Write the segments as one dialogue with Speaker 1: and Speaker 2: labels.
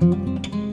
Speaker 1: Música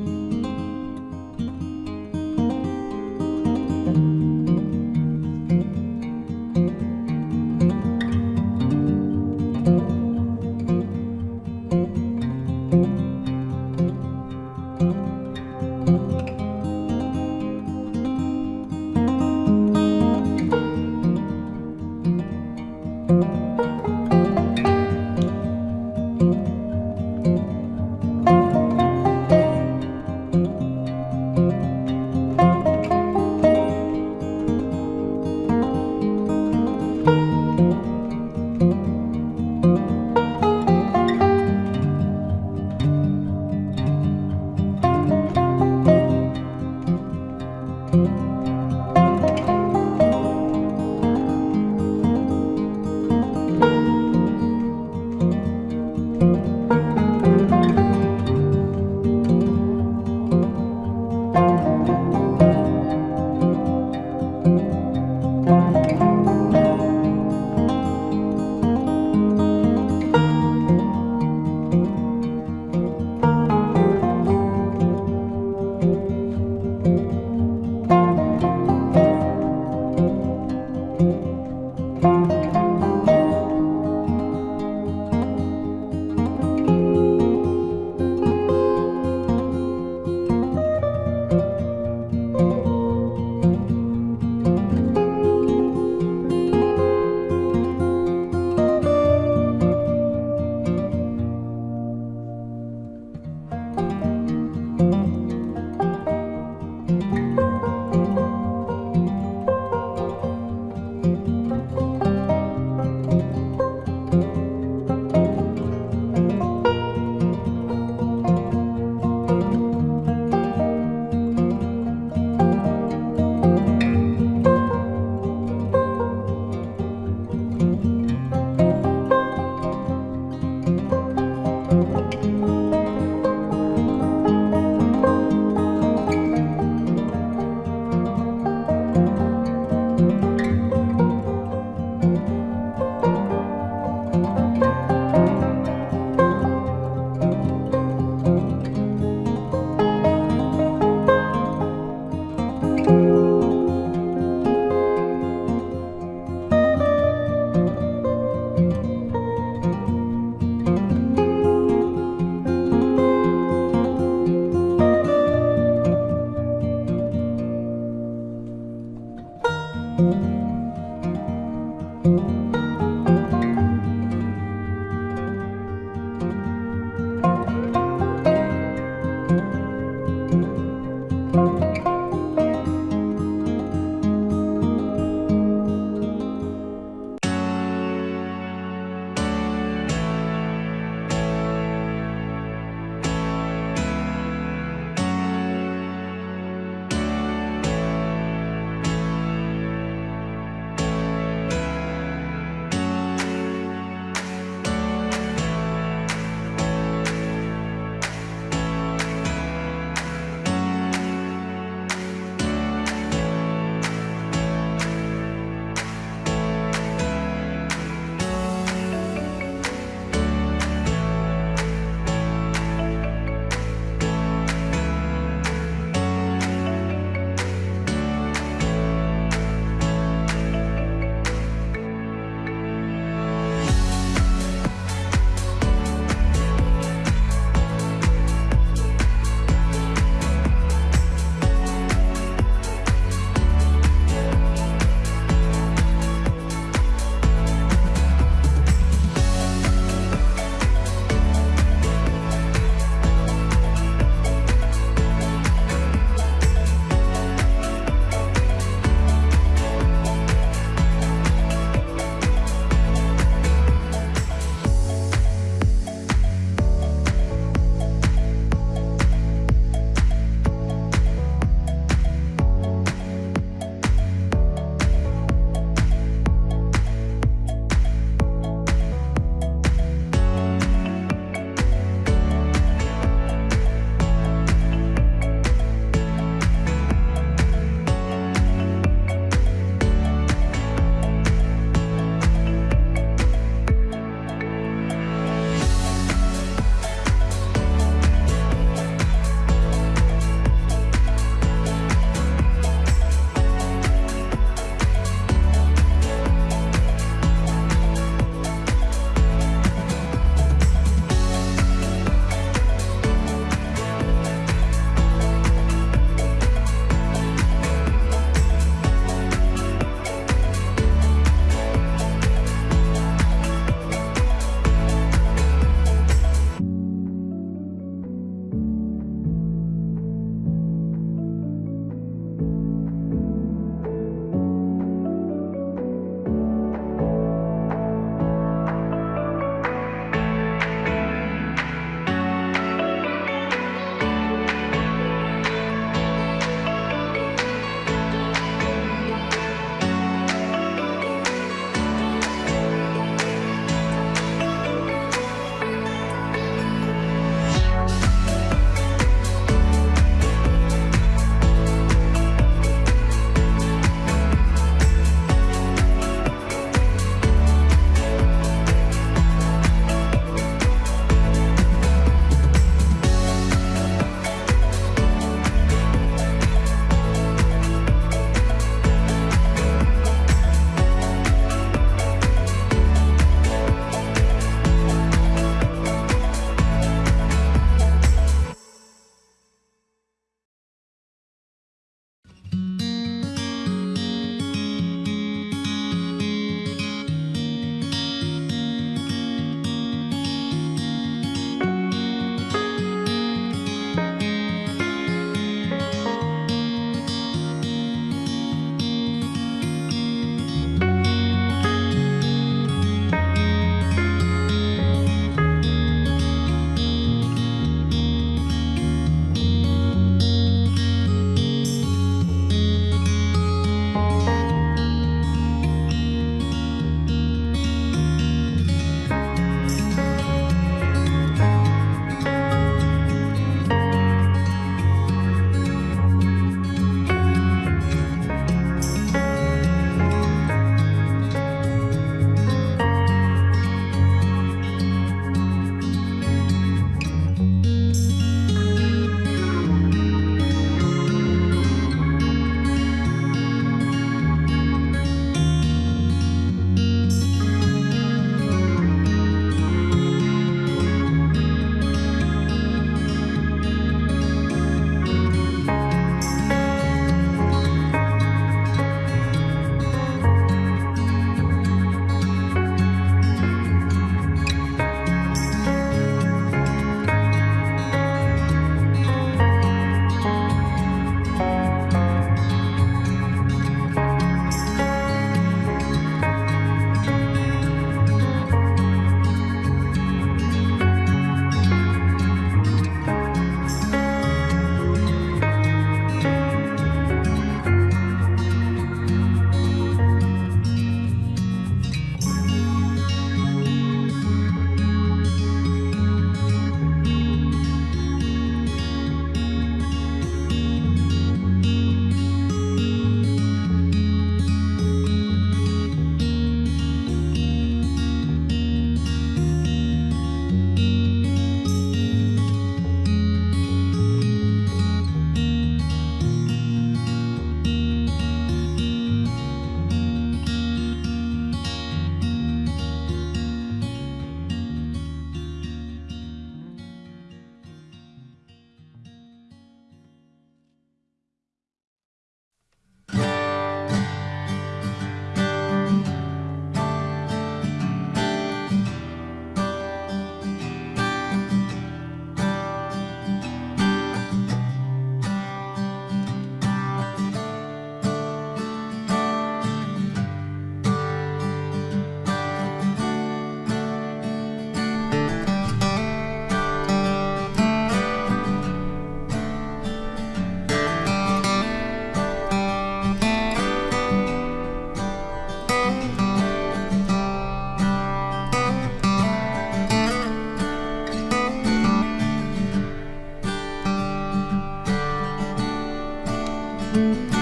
Speaker 1: Thank you.